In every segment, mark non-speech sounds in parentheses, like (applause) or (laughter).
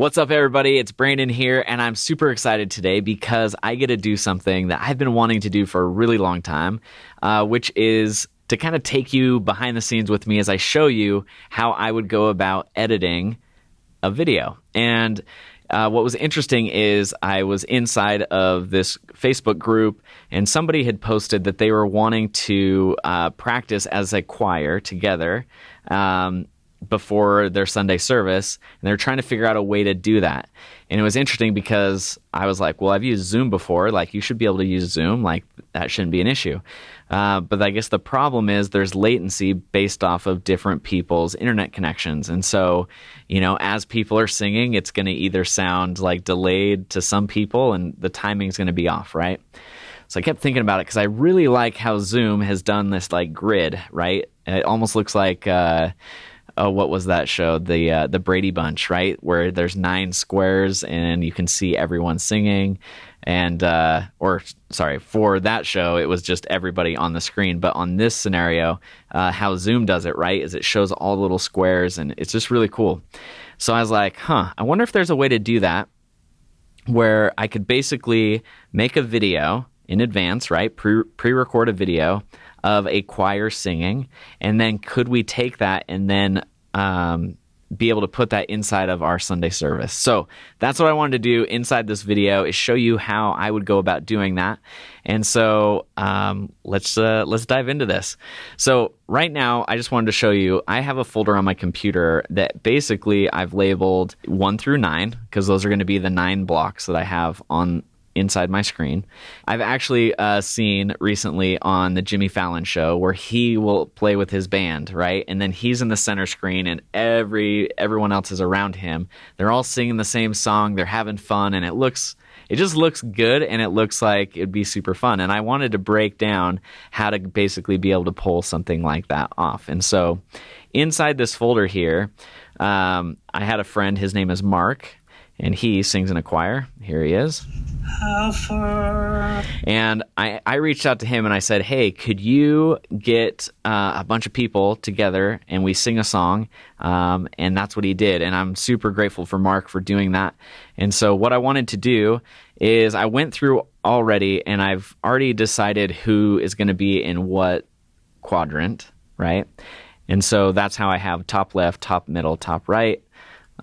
What's up, everybody? It's Brandon here, and I'm super excited today because I get to do something that I've been wanting to do for a really long time, uh, which is to kind of take you behind the scenes with me as I show you how I would go about editing a video. And uh, what was interesting is I was inside of this Facebook group, and somebody had posted that they were wanting to uh, practice as a choir together. Um, before their Sunday service, and they're trying to figure out a way to do that. And it was interesting because I was like, well, I've used Zoom before. Like, you should be able to use Zoom. Like, that shouldn't be an issue. Uh, but I guess the problem is there's latency based off of different people's internet connections. And so, you know, as people are singing, it's going to either sound like delayed to some people and the timing's going to be off, right? So I kept thinking about it because I really like how Zoom has done this like grid, right? And It almost looks like, uh, oh, what was that show? The uh, the Brady Bunch, right? Where there's nine squares and you can see everyone singing, and uh, or sorry, for that show it was just everybody on the screen. But on this scenario, uh, how Zoom does it, right, is it shows all the little squares and it's just really cool. So I was like, huh, I wonder if there's a way to do that where I could basically make a video in advance, right? Pre pre record a video of a choir singing, and then could we take that and then um, be able to put that inside of our Sunday service. So that's what I wanted to do inside this video is show you how I would go about doing that. And so um, let's uh, let's dive into this. So right now, I just wanted to show you I have a folder on my computer that basically I've labeled one through nine because those are going to be the nine blocks that I have on inside my screen. I've actually uh, seen recently on the Jimmy Fallon show where he will play with his band, right? And then he's in the center screen and every everyone else is around him. They're all singing the same song, they're having fun and it looks it just looks good and it looks like it'd be super fun. And I wanted to break down how to basically be able to pull something like that off. And so inside this folder here, um, I had a friend, his name is Mark, and he sings in a choir. Here he is. And I, I reached out to him and I said, Hey, could you get uh, a bunch of people together and we sing a song? Um, and that's what he did. And I'm super grateful for Mark for doing that. And so, what I wanted to do is I went through already and I've already decided who is going to be in what quadrant, right? And so that's how I have top left, top middle, top right.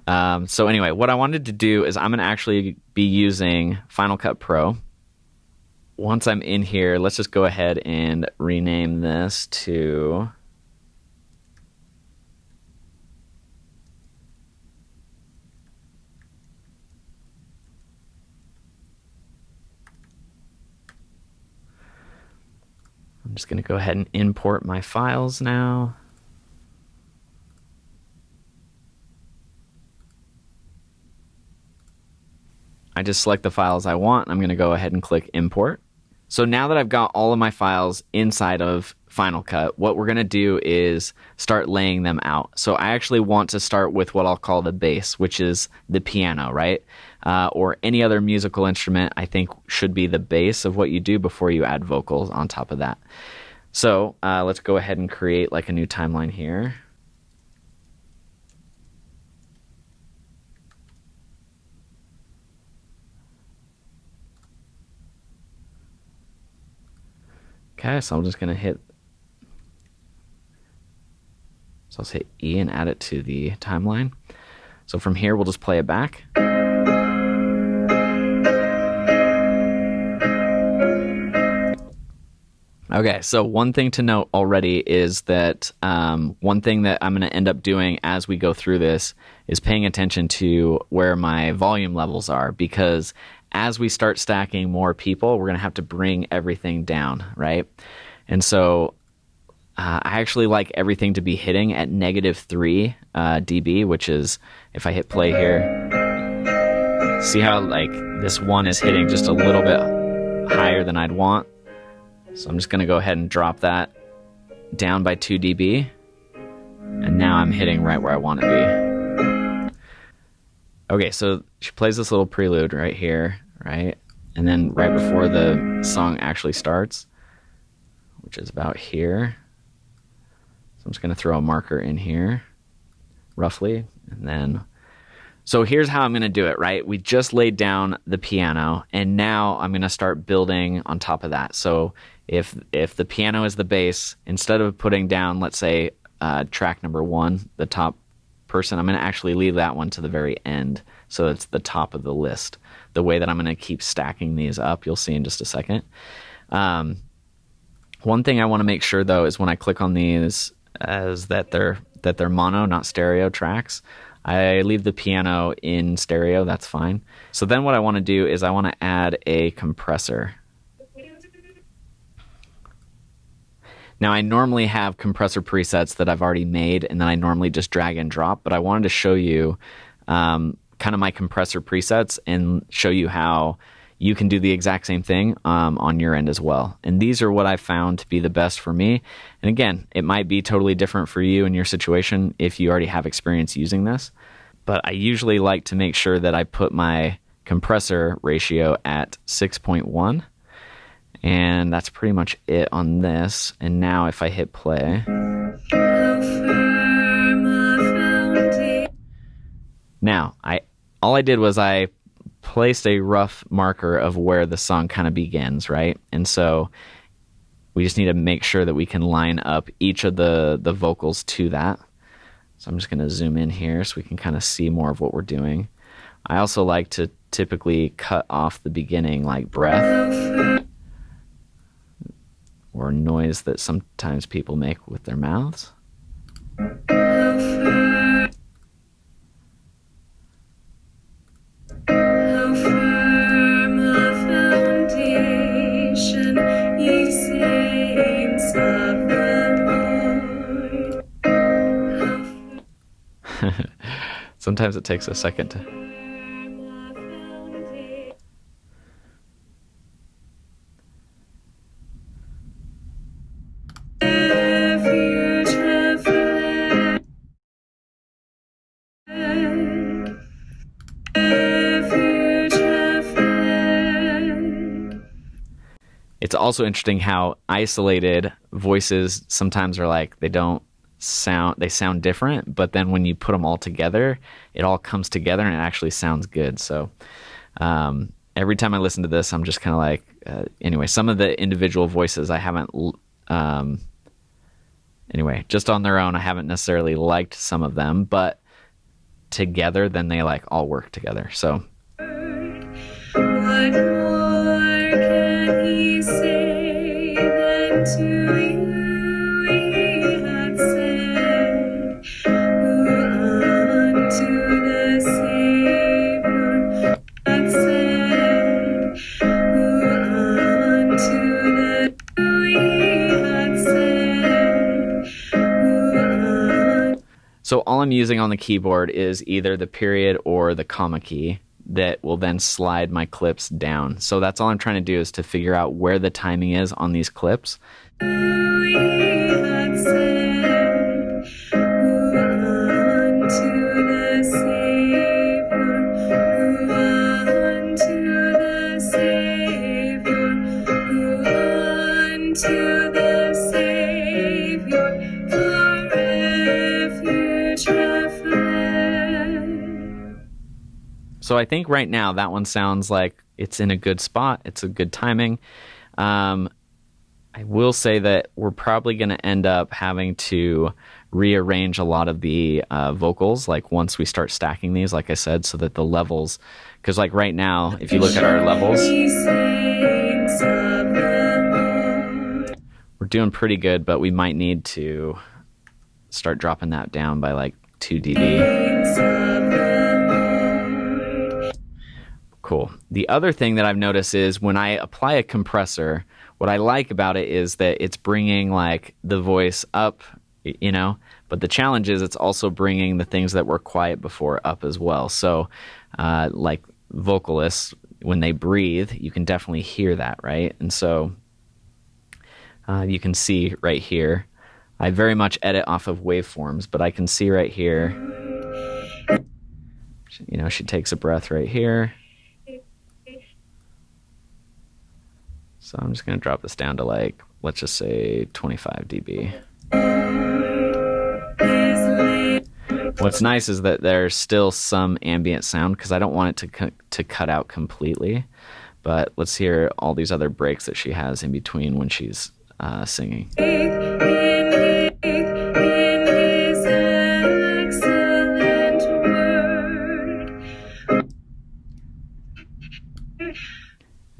Um, so anyway, what I wanted to do is I'm going to actually be using Final Cut Pro. Once I'm in here, let's just go ahead and rename this to I'm just going to go ahead and import my files now. I just select the files I want. I'm going to go ahead and click import. So now that I've got all of my files inside of Final Cut, what we're going to do is start laying them out. So I actually want to start with what I'll call the base, which is the piano, right? Uh, or any other musical instrument, I think should be the base of what you do before you add vocals on top of that. So uh, let's go ahead and create like a new timeline here. Okay, so I'm just going to hit. So I'll hit E and add it to the timeline. So from here, we'll just play it back. Okay, so one thing to note already is that um, one thing that I'm going to end up doing as we go through this is paying attention to where my volume levels are because as we start stacking more people, we're going to have to bring everything down, right? And so uh, I actually like everything to be hitting at negative 3 uh, dB, which is if I hit play here, see how like this one is hitting just a little bit higher than I'd want. So I'm just going to go ahead and drop that down by 2 dB. And now I'm hitting right where I want to be. Okay, so she plays this little prelude right here, right? And then right before the song actually starts, which is about here. So I'm just going to throw a marker in here, roughly. And then, So here's how I'm going to do it, right? We just laid down the piano and now I'm going to start building on top of that. So if if the piano is the base, instead of putting down let's say uh, track number 1, the top person, I'm going to actually leave that one to the very end so it's the top of the list. The way that I'm going to keep stacking these up, you'll see in just a second. Um, one thing I want to make sure though is when I click on these as that they're that they're mono, not stereo tracks. I leave the piano in stereo, that's fine. So then what I want to do is I want to add a compressor. Now I normally have compressor presets that I've already made and then I normally just drag and drop, but I wanted to show you um, kind of my compressor presets and show you how you can do the exact same thing um, on your end as well. And these are what I found to be the best for me. And again, it might be totally different for you in your situation if you already have experience using this. But I usually like to make sure that I put my compressor ratio at 6.1. And that's pretty much it on this. And now if I hit play. Now, I all I did was I placed a rough marker of where the song kind of begins, right? And so we just need to make sure that we can line up each of the the vocals to that. So I'm just going to zoom in here so we can kind of see more of what we're doing. I also like to typically cut off the beginning like breath or noise that sometimes people make with their mouths. Sometimes it takes a second to. It's also interesting how isolated voices sometimes are like they don't sound they sound different but then when you put them all together it all comes together and it actually sounds good. So um, every time i listen to this i'm just kind of like uh, anyway some of the individual voices i haven't um, anyway just on their own i haven't necessarily liked some of them but together then they like all work together. So So all I'm using on the keyboard is either the period or the comma key that will then slide my clips down. So that's all I'm trying to do is to figure out where the timing is on these clips. So I think right now that one sounds like it's in a good spot. It's a good timing. Um, I will say that we're probably going to end up having to rearrange a lot of the uh, vocals, like once we start stacking these, like I said, so that the levels, because like right now, if you look at our levels, we're doing pretty good, but we might need to start dropping that down by like 2 dB. Cool. The other thing that I've noticed is when I apply a compressor, what I like about it is that it's bringing like the voice up, you know, but the challenge is it's also bringing the things that were quiet before up as well. So, uh, like vocalists, when they breathe, you can definitely hear that, right? And so uh, you can see right here, I very much edit off of waveforms, but I can see right here, you know, she takes a breath right here. So I'm just going to drop this down to like, let's just say 25 dB. What's nice is that there's still some ambient sound because I don't want it to to cut out completely. But let's hear all these other breaks that she has in between when she's uh, singing.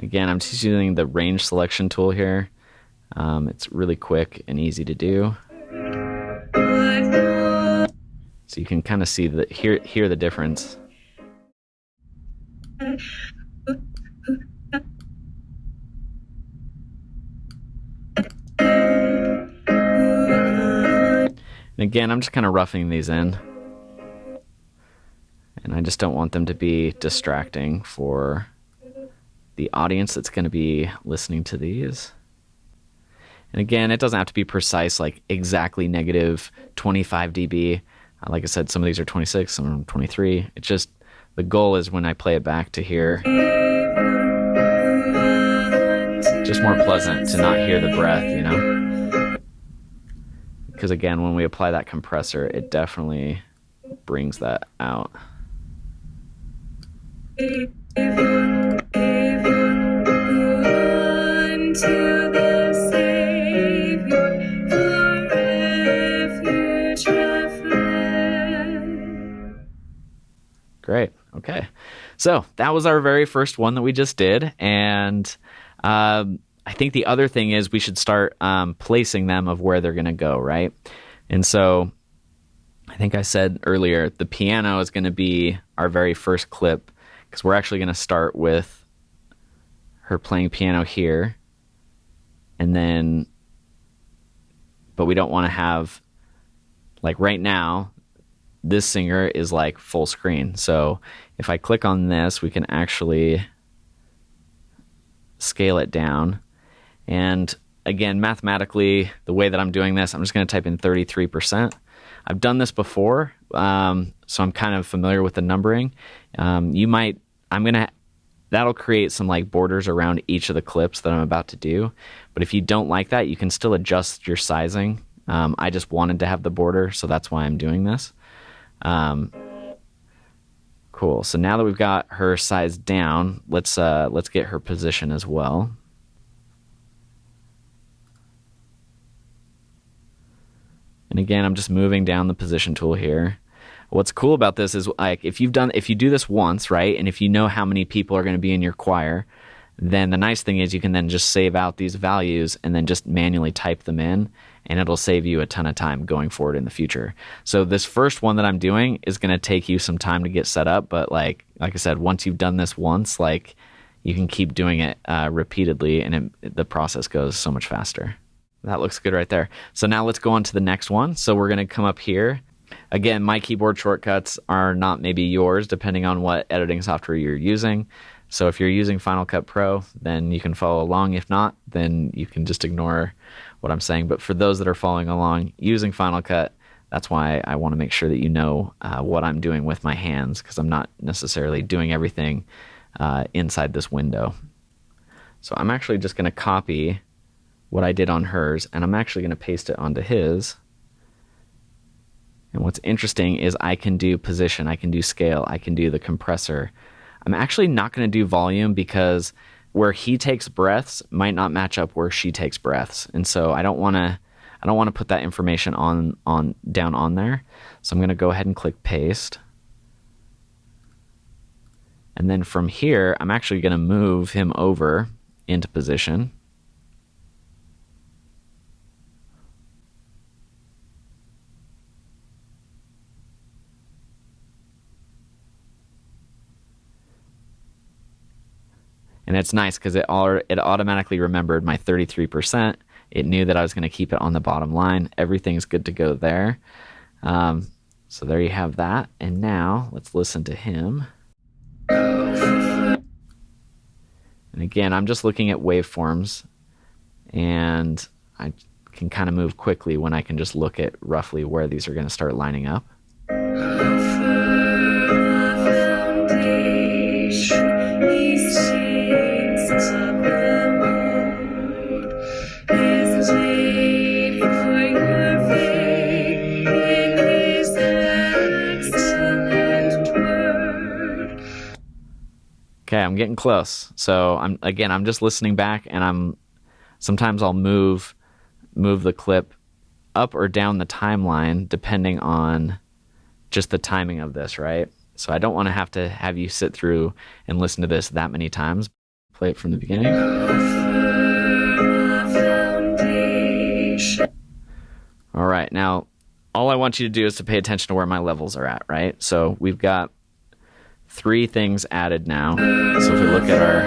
Again, I'm just using the range selection tool here. Um, it's really quick and easy to do. So you can kind of see the hear hear the difference. And again, I'm just kind of roughing these in. And I just don't want them to be distracting for the audience that's going to be listening to these. And again, it doesn't have to be precise, like exactly negative 25 dB. Uh, like I said, some of these are 26, some are 23. It's just the goal is when I play it back to hear. Just more pleasant to not hear the breath, you know? Because again, when we apply that compressor, it definitely brings that out. Great. Okay. So that was our very first one that we just did. And um, I think the other thing is we should start um, placing them of where they're going to go, right? And so I think I said earlier the piano is going to be our very first clip because we're actually going to start with her playing piano here. And then, but we don't want to have, like right now, this singer is like full screen. So if I click on this, we can actually scale it down. And again, mathematically, the way that I'm doing this, I'm just going to type in 33%. I've done this before, um, so I'm kind of familiar with the numbering. Um, you might, I'm going to, that'll create some like borders around each of the clips that I'm about to do. But if you don't like that, you can still adjust your sizing. Um, I just wanted to have the border, so that's why I'm doing this. Um, cool. So now that we've got her size down, let's uh, let's get her position as well. And again, I'm just moving down the position tool here. What's cool about this is like if you've done if you do this once, right? And if you know how many people are going to be in your choir, then the nice thing is you can then just save out these values and then just manually type them in and it'll save you a ton of time going forward in the future. So this first one that I'm doing is going to take you some time to get set up, but like like I said, once you've done this once, like you can keep doing it uh, repeatedly, and it, the process goes so much faster. That looks good right there. So now let's go on to the next one. So we're going to come up here. Again, my keyboard shortcuts are not maybe yours, depending on what editing software you're using. So if you're using Final Cut Pro, then you can follow along. If not, then you can just ignore what I'm saying. But for those that are following along using Final Cut, that's why I want to make sure that you know uh, what I'm doing with my hands because I'm not necessarily doing everything uh, inside this window. So I'm actually just going to copy what I did on hers and I'm actually going to paste it onto his. And what's interesting is I can do position, I can do scale, I can do the compressor. I'm actually not going to do volume because where he takes breaths might not match up where she takes breaths. And so I don't want to I don't want to put that information on on down on there. So I'm going to go ahead and click paste. And then from here, I'm actually going to move him over into position. And it's nice because it all it automatically remembered my 33%. It knew that I was going to keep it on the bottom line. Everything's good to go there. Um, so there you have that. And now let's listen to him. And again, I'm just looking at waveforms, and I can kind of move quickly when I can just look at roughly where these are going to start lining up. I'm getting close. So I'm again, I'm just listening back, and I'm sometimes I'll move move the clip up or down the timeline depending on just the timing of this, right? So I don't want to have to have you sit through and listen to this that many times. Play it from the beginning. All right, now all I want you to do is to pay attention to where my levels are at, right? So we've got three things added now. So if we look at our,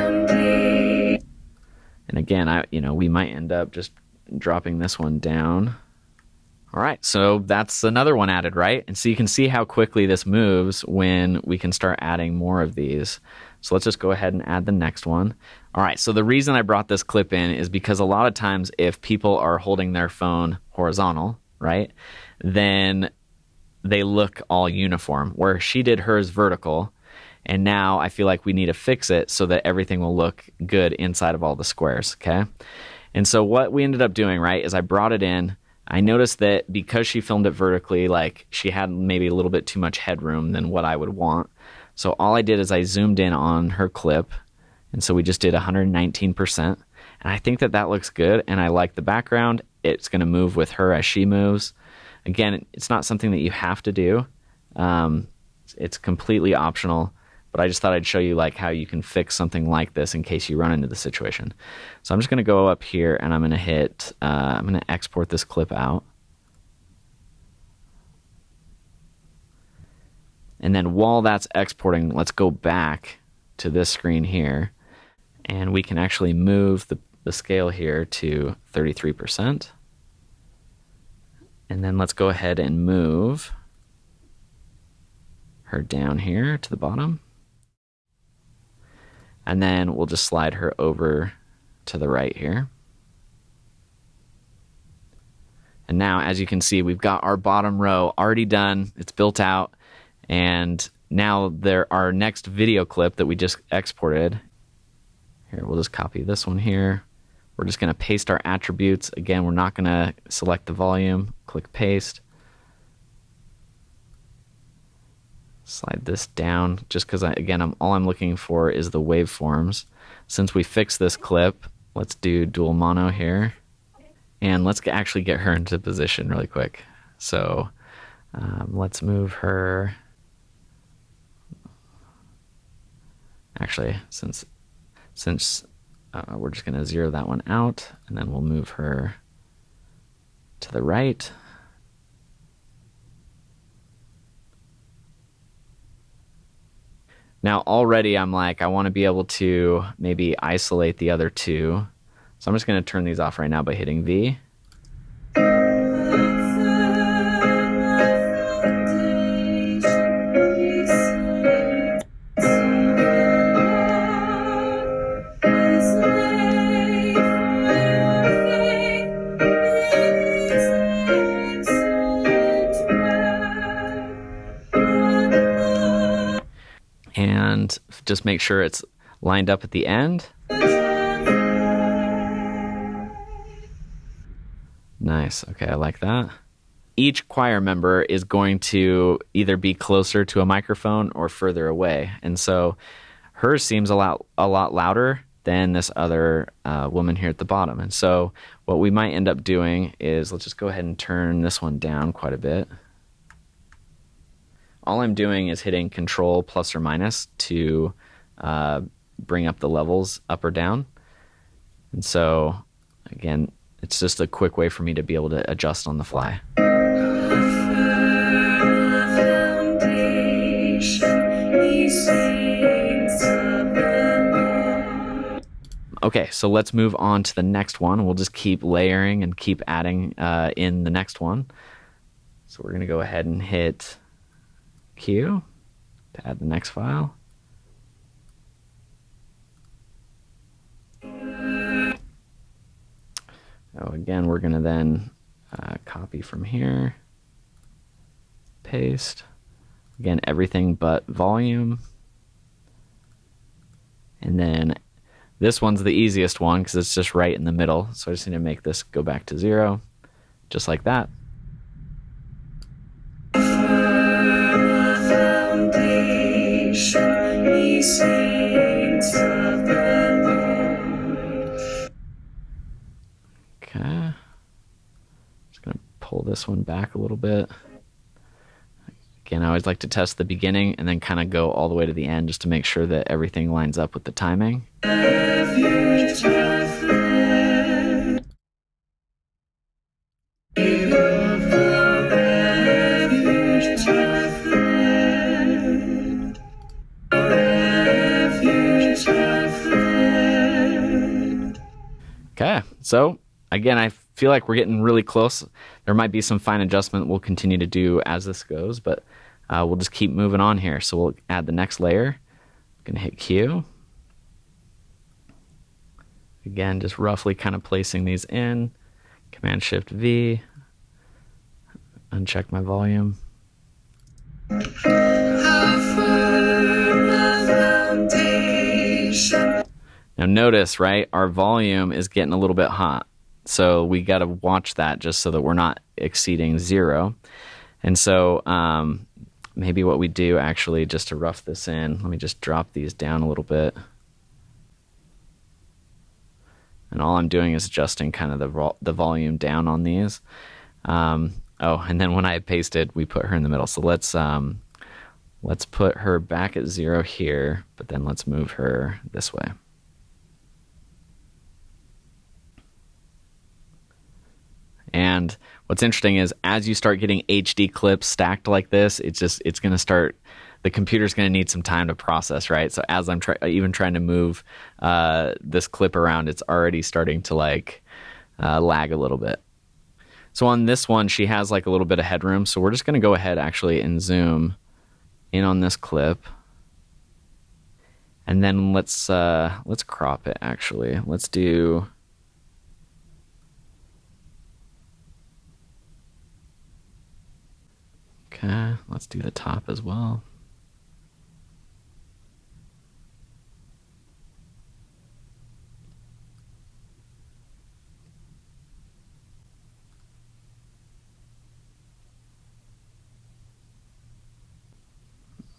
and again, I you know we might end up just dropping this one down. All right, so that's another one added, right? And so you can see how quickly this moves when we can start adding more of these. So let's just go ahead and add the next one. All right, so the reason I brought this clip in is because a lot of times if people are holding their phone horizontal, right, then they look all uniform, where she did hers vertical. And now I feel like we need to fix it so that everything will look good inside of all the squares, okay? And so what we ended up doing, right, is I brought it in I noticed that because she filmed it vertically, like she had maybe a little bit too much headroom than what I would want. So all I did is I zoomed in on her clip. And so we just did 119%. And I think that that looks good. And I like the background. It's going to move with her as she moves. Again, it's not something that you have to do. Um, it's completely optional but I just thought I'd show you like how you can fix something like this in case you run into the situation. So I'm just going to go up here and I'm going to hit, uh, I'm going to export this clip out. And then while that's exporting, let's go back to this screen here and we can actually move the, the scale here to 33%. And then let's go ahead and move her down here to the bottom. And then we'll just slide her over to the right here. And now, as you can see, we've got our bottom row already done. It's built out. And now there our next video clip that we just exported. Here, we'll just copy this one here. We're just going to paste our attributes. Again, we're not going to select the volume. Click paste. Slide this down just because again I'm, all I'm looking for is the waveforms. Since we fixed this clip let's do dual mono here. And let's actually get her into position really quick. So um, let's move her. Actually since since uh, we're just going to zero that one out and then we'll move her to the right Now, already I'm like, I want to be able to maybe isolate the other two. So I'm just going to turn these off right now by hitting V. just make sure it's lined up at the end. Nice. Okay, I like that. Each choir member is going to either be closer to a microphone or further away. And so hers seems a lot a lot louder than this other uh, woman here at the bottom. And so what we might end up doing is let's just go ahead and turn this one down quite a bit all I'm doing is hitting control plus or minus to uh, bring up the levels up or down. And so, again, it's just a quick way for me to be able to adjust on the fly. Okay, so let's move on to the next one. We'll just keep layering and keep adding uh, in the next one. So we're going to go ahead and hit Q to add the next file. Oh, again, we're going to then uh, copy from here, paste. Again, everything but volume. And then this one's the easiest one because it's just right in the middle. So I just need to make this go back to zero, just like that. Shiny saint. Okay. Just going to pull this one back a little bit. Again, I always like to test the beginning and then kind of go all the way to the end just to make sure that everything lines up with the timing. So again, I feel like we're getting really close. There might be some fine adjustment we'll continue to do as this goes, but uh, we'll just keep moving on here. So we'll add the next layer. I'm gonna hit Q. Again, just roughly kind of placing these in. Command Shift V. Uncheck my volume. Now notice, right, our volume is getting a little bit hot. So we got to watch that just so that we're not exceeding zero. And so um, maybe what we do actually, just to rough this in, let me just drop these down a little bit. And all I'm doing is adjusting kind of the, vo- the volume down on these. Um, oh, and then when I pasted, we put her in the middle. So let's um, let's put her back at zero here, but then let's move her this way. And what's interesting is as you start getting HD clips stacked like this, it's just it's going to start the computer's going to need some time to process, right? So as I'm try- even trying to move uh, this clip around, it's already starting to like uh, lag a little bit. So on this one, she has like a little bit of headroom. So we're just going to go ahead actually and zoom in on this clip, and then let's uh, let's crop it. Actually, let's do Okay, let's do the top as well.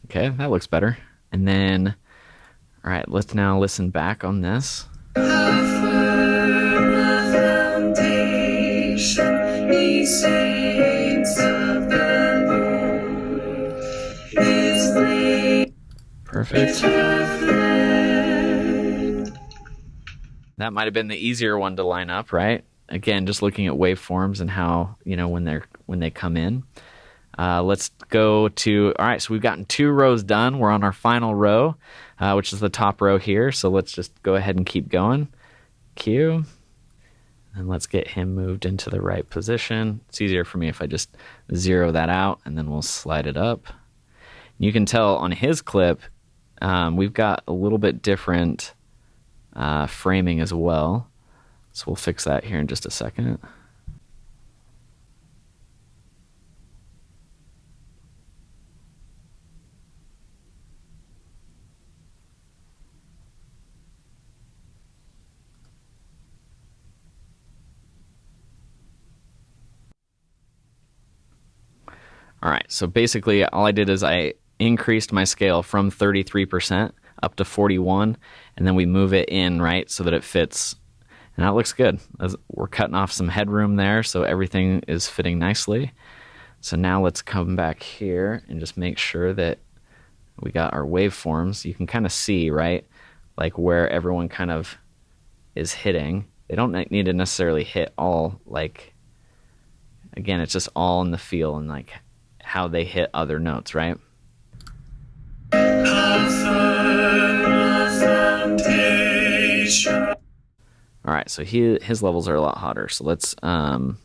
Okay, that looks better. And then, all right, let's now listen back on this. Perfect. That might have been the easier one to line up, right? Again, just looking at waveforms and how you know when they're when they come in. Uh, let's go to all right. So we've gotten two rows done. We're on our final row, uh, which is the top row here. So let's just go ahead and keep going. Q. And let's get him moved into the right position. It's easier for me if I just zero that out and then we'll slide it up. You can tell on his clip, um, we've got a little bit different uh, framing as well. So we'll fix that here in just a second. All right, so basically all I did is I increased my scale from 33% up to 41 and then we move it in right so that it fits. And that looks good. We're cutting off some headroom there so everything is fitting nicely. So now let's come back here and just make sure that we got our waveforms. You can kind of see right like where everyone kind of is hitting. They don't need to necessarily hit all like again it's just all in the feel and like how they hit other notes right all right, so he his levels are a lot hotter. So let's um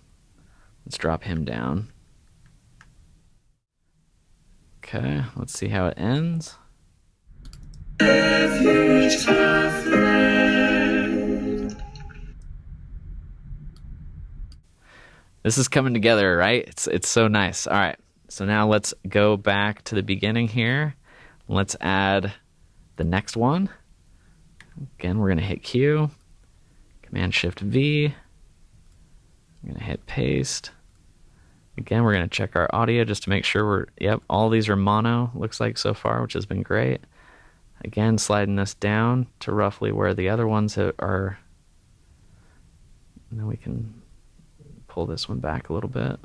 let's drop him down. Okay, let's see how it ends. This is coming together, right? It's it's so nice. All right. So now let's go back to the beginning here. Let's add the next one. Again, we're going to hit Q, Command Shift V. I'm going to hit paste. Again, we're going to check our audio just to make sure we're, yep, all these are mono, looks like so far, which has been great. Again, sliding this down to roughly where the other ones are. Then we can pull this one back a little bit.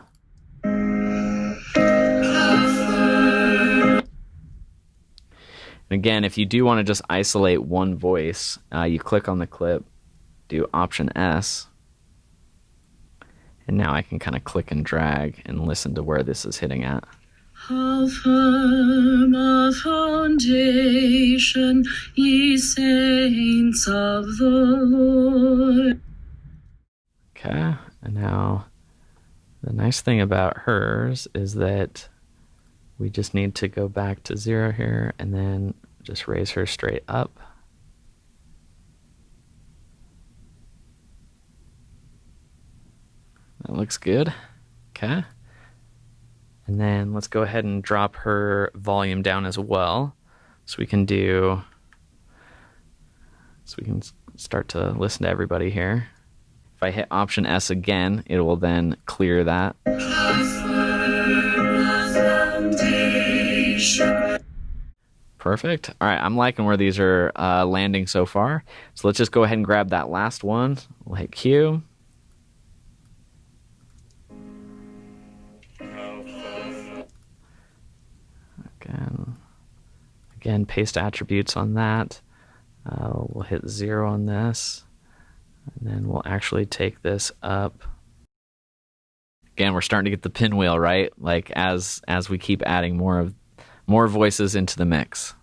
And again, if you do want to just isolate one voice, uh, you click on the clip, do Option S, and now I can kind of click and drag and listen to where this is hitting at. How firm a foundation, ye saints of the Lord. Okay, and now the nice thing about hers is that we just need to go back to zero here and then just raise her straight up. Looks good. Okay. And then let's go ahead and drop her volume down as well. So we can do, so we can start to listen to everybody here. If I hit Option S again, it will then clear that. Perfect. All right, I'm liking where these are uh, landing so far. So let's just go ahead and grab that last one. We'll hit Q. Again, again, paste attributes on that. Uh, we'll hit zero on this, and then we'll actually take this up. Again we're starting to get the pinwheel right? Like as as we keep adding more of more voices into the mix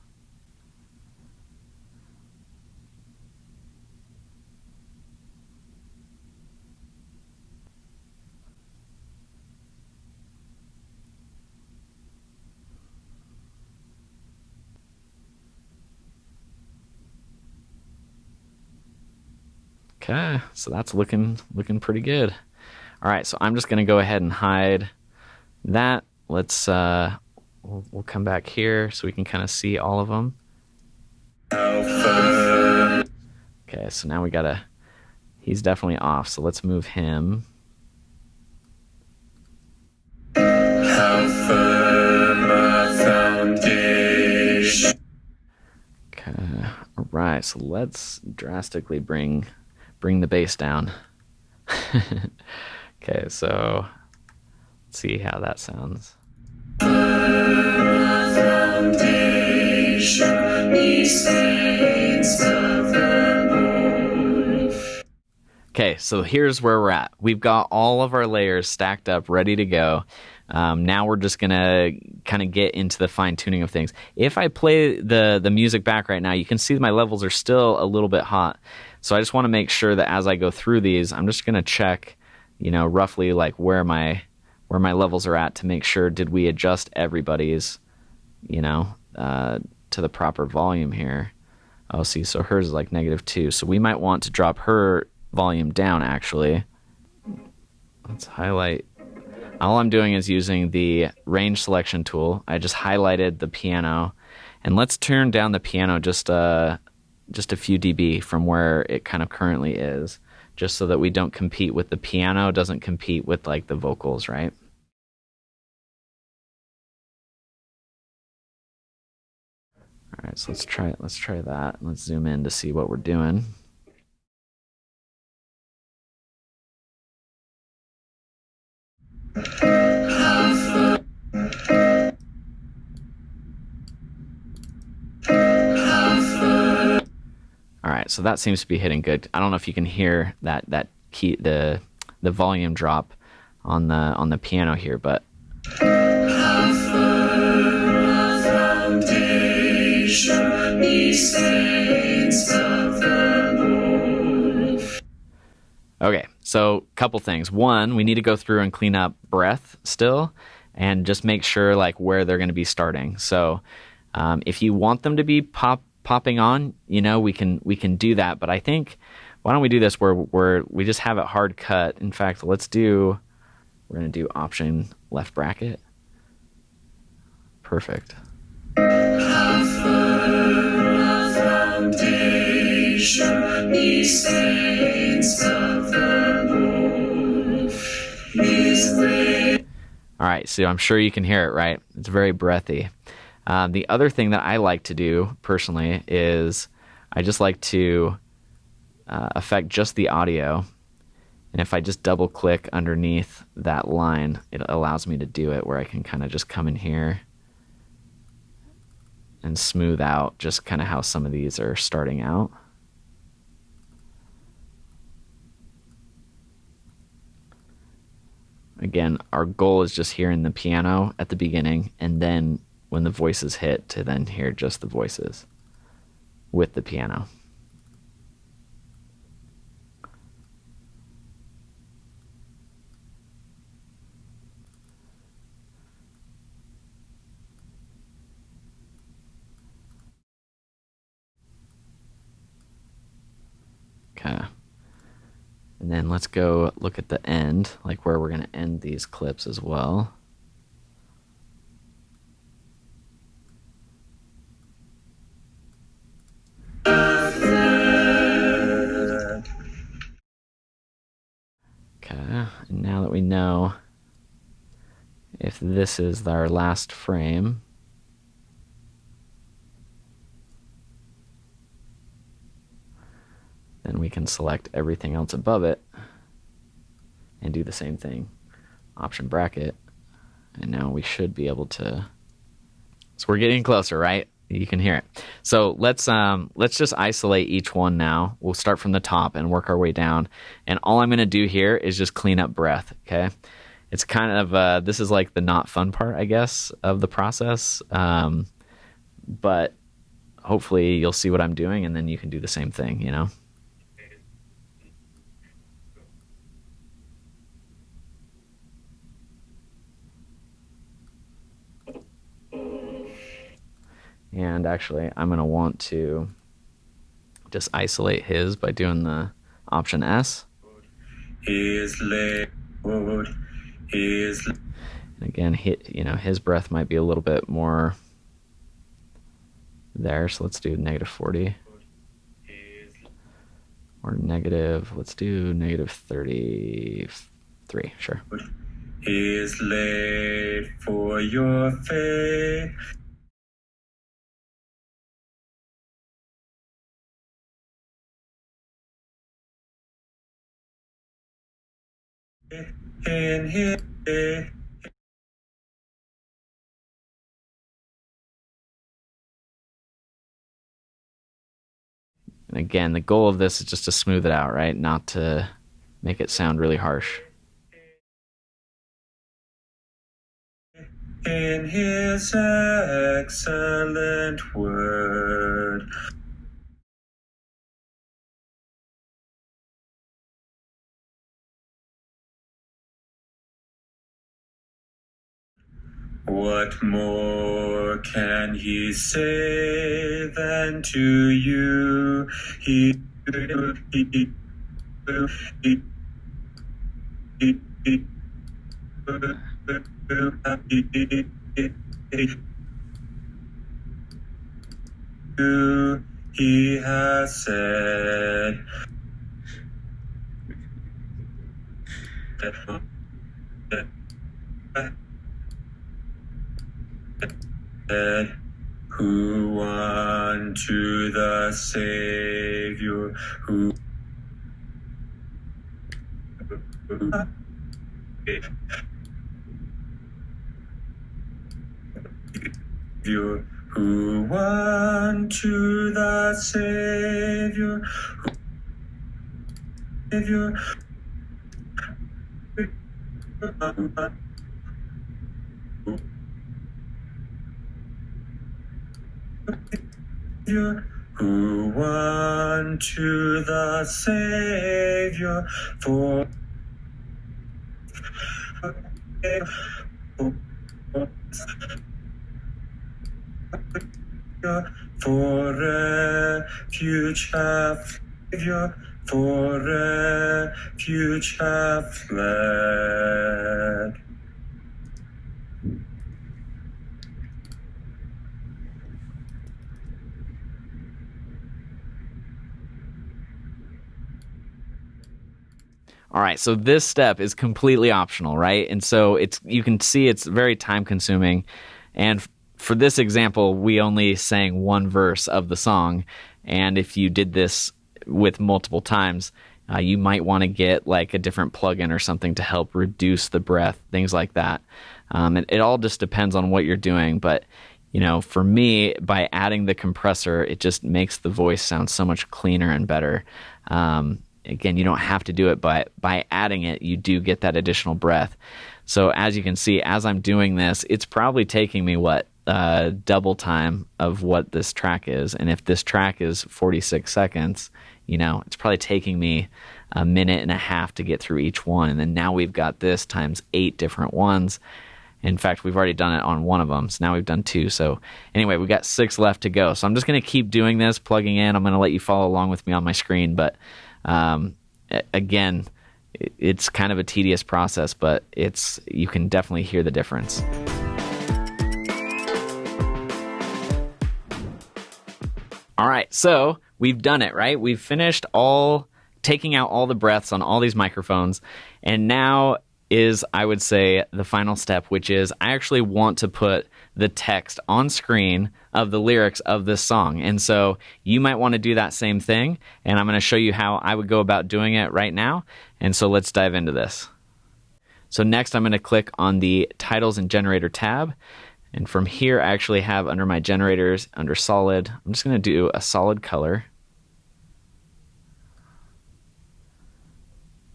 Okay, so that's looking looking pretty good. All right, so I'm just to go ahead and hide that. Let's, uh, we'll, we'll come back here so we can kind of see all of them. Okay, so now we got to, he's definitely off, so let's move him. Okay, all right, so let's drastically bring bring the bass down. (laughs) Okay, so let's see how that sounds. Okay, so here's where we're at. We've got all of our layers stacked up, ready to go. Um, now we're just gonna kind of get into the fine tuning of things. If I play the the music back right now, you can see my levels are still a little bit hot. So I just want to make sure that as I go through these, I'm just gonna check you know, roughly like where my where my levels are at to make sure did we adjust everybody's, you know, uh, to the proper volume here. Oh, see, so hers is like negative two. So we might want to drop her volume down actually. Let's highlight. All I'm doing is using the range selection tool. I just highlighted the piano, and let's turn down the piano just uh, just a few dB from where it kind of currently is just so that we don't compete with the piano, doesn't compete with like the vocals, right? All right, so let's try it, let's try that. Let's zoom in to see what we're doing. All right, so that seems to be hitting good. I don't know if you can hear that that key the the volume drop on the on the piano here, but Okay, so couple things. One, we need to go through and clean up breath still, and just make sure like where they're going to be starting. So, um, if you want them to be pop popping on, you know, we can we can do that. But I think why don't we do this where where we just have it hard cut. In fact, let's do we're gonna do option left bracket. Perfect. All right, so I'm sure you can hear it, right? It's very breathy. Um, the other thing that I like to do personally is I just like to uh, affect just the audio. And if I just double click underneath that line, it allows me to do it where I can kind of just come in here and smooth out just kind of how some of these are starting out. Again, our goal is just hearing the piano at the beginning and then when the voices hit to then hear just the voices with the piano. Okay. And then let's go look at the end, like where we're going to end these clips as well. This is our last frame, then we can select everything else above it and do the same thing. Option bracket, and now we should be able to. So we're getting closer, right? You can hear it. So let's um, let's just isolate each one now. We'll start from the top and work our way down. And all I'm going to do here is just clean up breath. Okay, it's kind of uh, this is like the not fun part, I guess, of the process. Um, but hopefully you'll see what I'm doing, and then you can do the same thing. You know. And actually, I'm going to want to just isolate his by doing the option S. his And again, hit, you know, his breath might be a little bit more there. So let's do negative 40 or negative, let's do negative 33. Sure. is laid for your faith. His And again, the goal of this is just to smooth it out, right? Not to make it sound really harsh. in his excellent word. What more can he say than to you? He, he, he, he, he, he has said who unto the Savior who who unto the Savior, who Savior, Savior, who to the Savior for for refuge have Savior, for refuge have fled. All right, so this step is completely optional, right? And so it's you can see it's very time consuming, and f- for this example, we only sang one verse of the song, and if you did this with multiple times, uh, you might want to get like a different plugin or something to help reduce the breath, things like that. Um, it, it all just depends on what you're doing, but you know, for me, by adding the compressor, it just makes the voice sound so much cleaner and better. Um, again, you don't have to do it, but by adding it, you do get that additional breath. So as you can see, as I'm doing this, it's probably taking me what uh, double time of what this track is. And if this track is 46 seconds, you know, it's probably taking me a minute and a half to get through each one. And then now we've got this times eight different ones. In fact, we've already done it on one of them. So now we've done two. So anyway, we've got six left to go. So I'm just going to keep doing this, plugging in. I'm going to let you follow along with me on my screen. But um, again, it's kind of a tedious process, but it's you can definitely hear the difference. All right, so we've done it, right? We've finished all taking out all the breaths on all these microphones, and now is I would say the final step, which is I actually want to put the text on screen of the lyrics of this song. And so you might want to do that same thing, and I'm going to show you how I would go about doing it right now. And so let's dive into this. So next I'm going to click on the titles and generator tab. And from here, I actually have under my generators, under solid, I'm just going to do a solid color.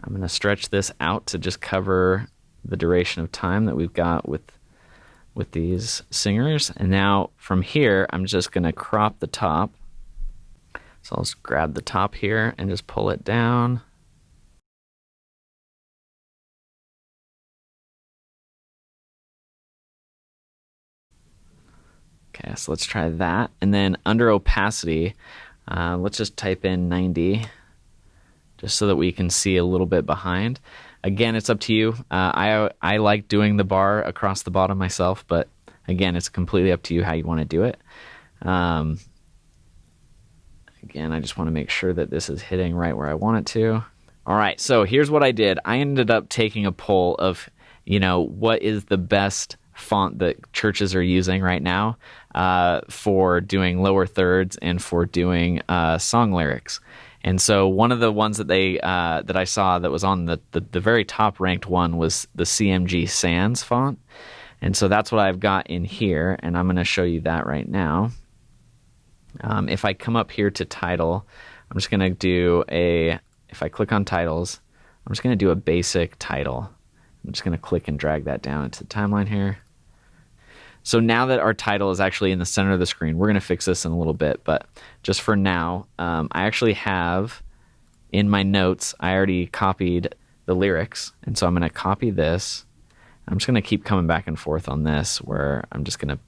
I'm going to stretch this out to just cover the duration of time that we've got with with these singers. And now from here, I'm just going to crop the top. So I'll just grab the top here and just pull it down. Okay, so let's try that. And then under opacity, uh, let's just type in 90 just so that we can see a little bit behind. Again, it's up to you. Uh, I I like doing the bar across the bottom myself, but again, it's completely up to you how you want to do it. Um, again, I just want to make sure that this is hitting right where I want it to. All right, so here's what I did. I ended up taking a poll of, you know, what is the best font that churches are using right now uh, for doing lower thirds and for doing uh, song lyrics. And so one of the ones that they uh, that I saw that was on the, the, the very top ranked one was the CMG Sans font. And so that's what I've got in here, and I'm going to show you that right now. Um, if I come up here to title, I'm just going to do a. If I click on titles, I'm just going to do a basic title. I'm just going to click and drag that down into the timeline here. So now that our title is actually in the center of the screen, we're going to fix this in a little bit, but just for now, um, I actually have in my notes, I already copied the lyrics, and so I'm going to copy this. I'm just going to keep coming back and forth on this, where I'm just going to,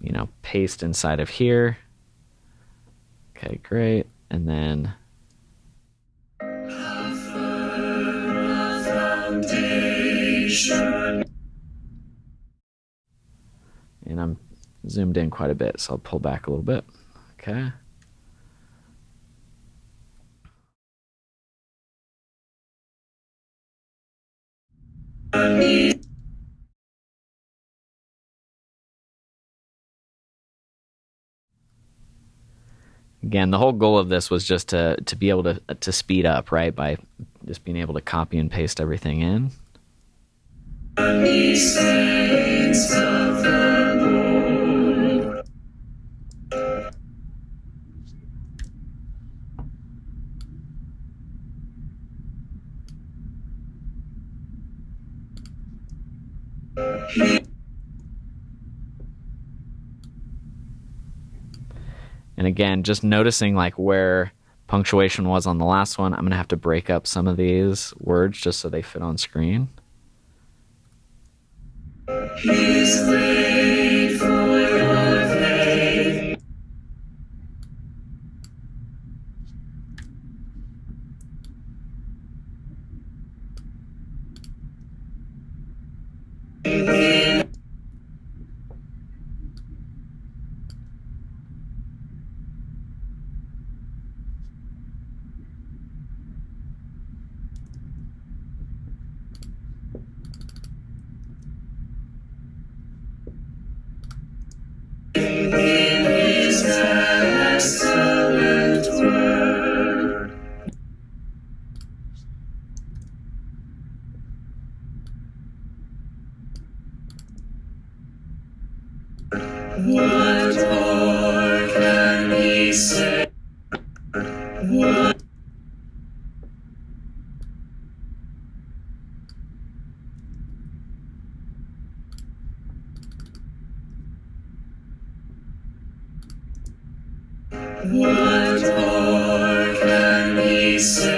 you know, paste inside of here. Okay, great. And then and I'm zoomed in quite a bit, so I'll pull back a little bit. Okay. Again, the whole goal of this was just to to be able to to speed up, right? By just being able to copy and paste everything in. And again, just noticing like where punctuation was on the last one, I'm going to have to break up some of these words just so they fit on screen. What What more can we say?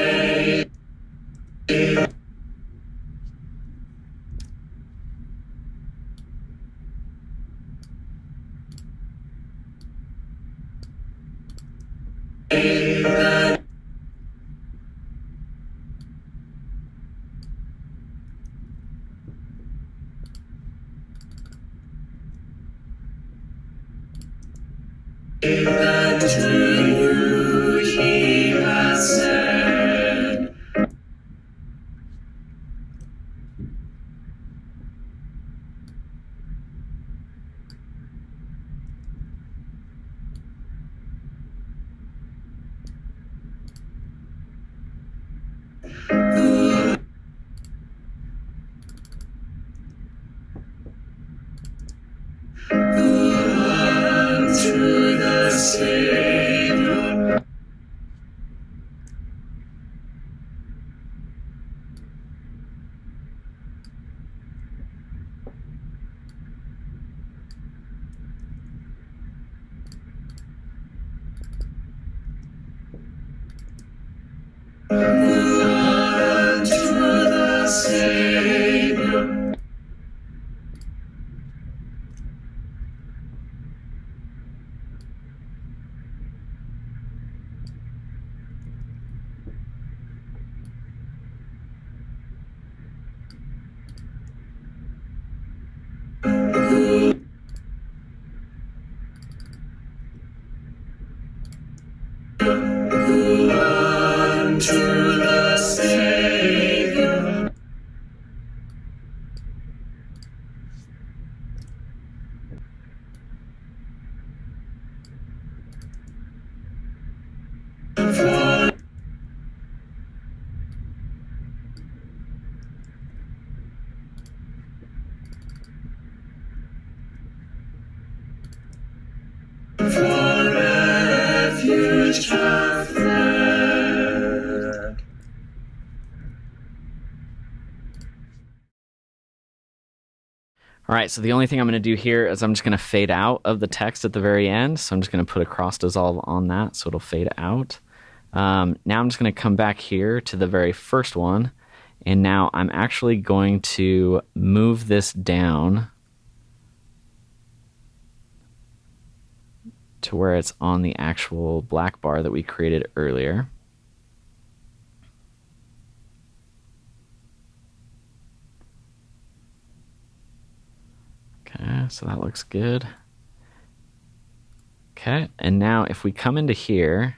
Right, so the only thing I'm going to do here is I'm just going to fade out of the text at the very end. So I'm just going to put a cross dissolve on that so it'll fade out. Um, now I'm just going to come back here to the very first one. And now I'm actually going to move this down to where it's on the actual black bar that we created earlier. Okay, so that looks good. Okay, and now if we come into here,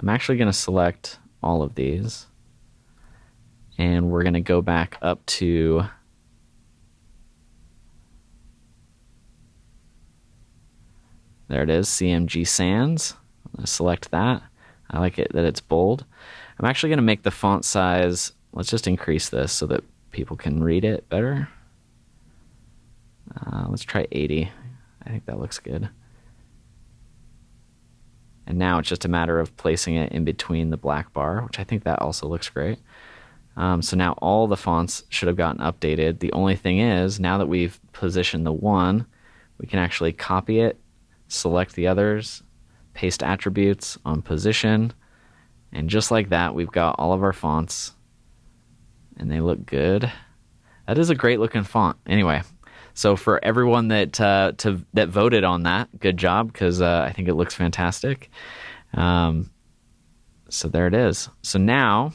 I'm actually going to select all of these. And we're going to go back up to There it is, CMG Sans. Select that. I like it that it's bold. I'm actually going to make the font size, let's just increase this so that people can read it better. Uh, let's try 80. I think that looks good. And now it's just a matter of placing it in between the black bar, which I think that also looks great. Um, so now all the fonts should have gotten updated. The only thing is, now that we've positioned the one, we can actually copy it, select the others, paste attributes on position, and just like that, we've got all of our fonts, and they look good. That is a great looking font. Anyway, so for everyone that uh, to that voted on that, good job because uh, I think it looks fantastic. Um, so there it is. So now,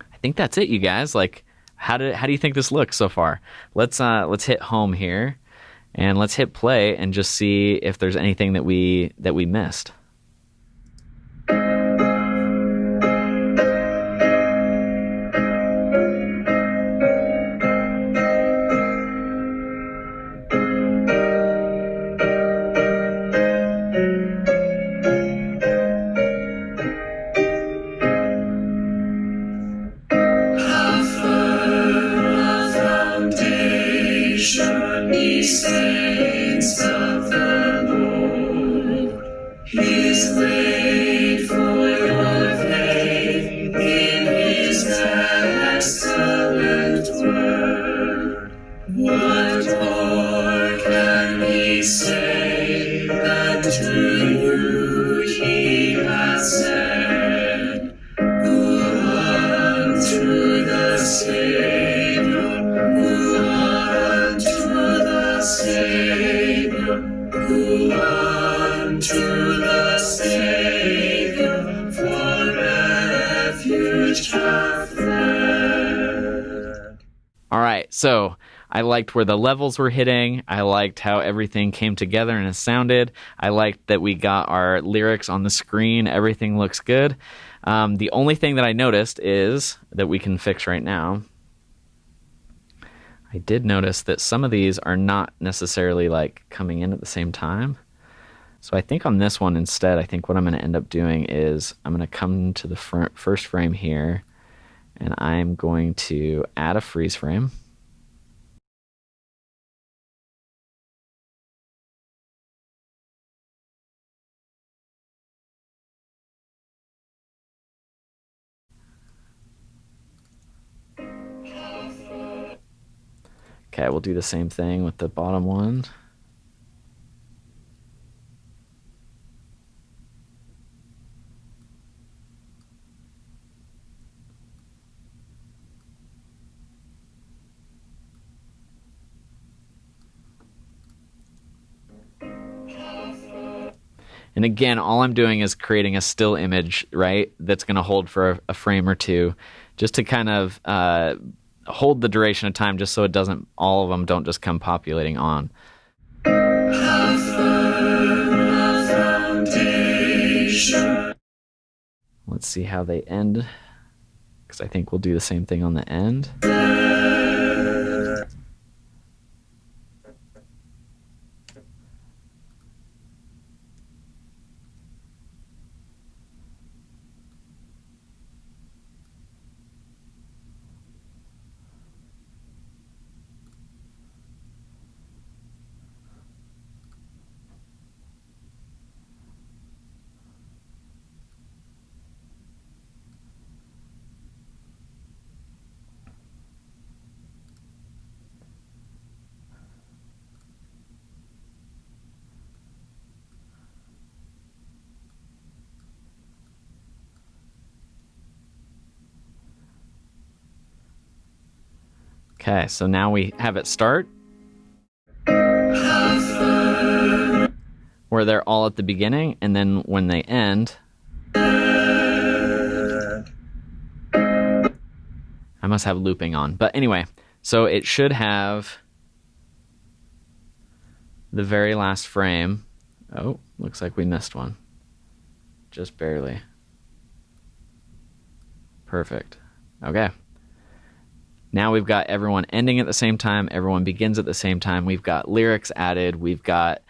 I think that's it, you guys. Like, how did how do you think this looks so far? Let's uh, let's hit home here, and let's hit play and just see if there's anything that we that we missed. I liked where the levels were hitting. I liked how everything came together and it sounded. I liked that we got our lyrics on the screen. Everything looks good. Um, the only thing that I noticed is that we can fix right now. I did notice that some of these are not necessarily like coming in at the same time. So I think on this one instead, I think what I'm going to end up doing is I'm going to come to the first frame here and I'm going to add a freeze frame. Okay, we'll do the same thing with the bottom one. And again, all I'm doing is creating a still image, right? That's going to hold for a, a, frame or two, just to kind of uh, hold the duration of time, just so it doesn't, all of them don't just come populating on. Let's see how they end, because I think we'll do the same thing on the end. Okay, so now we have it start. Where they're all at the beginning, and then when they end. I must have looping on. But anyway, so it should have the very last frame. Oh, looks like we missed one. Just barely. Perfect. Okay. Now we've got everyone ending at the same time, everyone begins at the same time. We've got lyrics added, we've got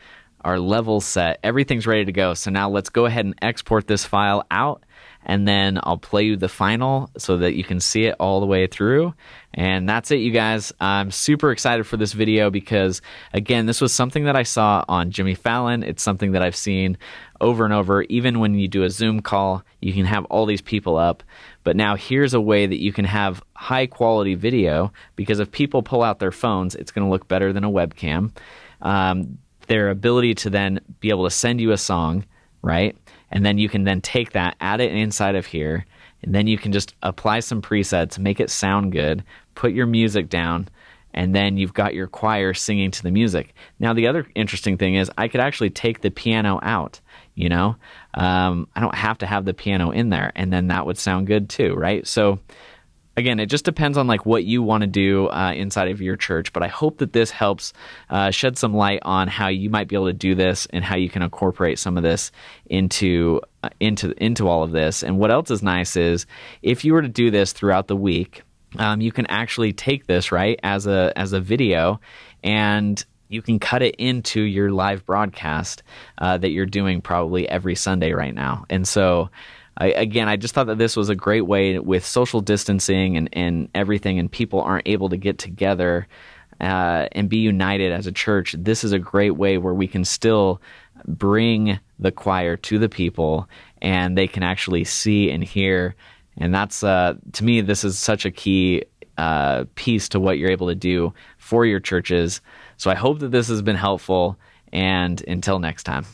our level set, everything's ready to go. So now let's go ahead and export this file out and then I'll play you the final so that you can see it all the way through. And that's it, you guys. I'm super excited for this video because, again, this was something that I saw on Jimmy Fallon. It's something that I've seen over and over. Even when you do a Zoom call, you can have all these people up. But now here's a way that you can have high quality video because if people pull out their phones, it's going to look better than a webcam. Um, their ability to then be able to send you a song, right? And then you can then take that, add it inside of here, and then you can just apply some presets, make it sound good, put your music down, and then you've got your choir singing to the music. Now, the other interesting thing is I could actually take the piano out. You know, um, I don't have to have the piano in there, and then that would sound good too, right? So, again, it just depends on like what you want to do uh, inside of your church. But I hope that this helps uh, shed some light on how you might be able to do this and how you can incorporate some of this into uh, into into all of this. And what else is nice is if you were to do this throughout the week um, you can actually take this right as a as a video and you can cut it into your live broadcast uh, that you're doing probably every Sunday right now. And so, I, again, I just thought that this was a great way with social distancing and, and everything, and people aren't able to get together uh, and be united as a church. This is a great way where we can still bring the choir to the people and they can actually see and hear and that's uh, to me, this is such a key uh, piece to what you're able to do for your churches. So I hope that this has been helpful. And until next time.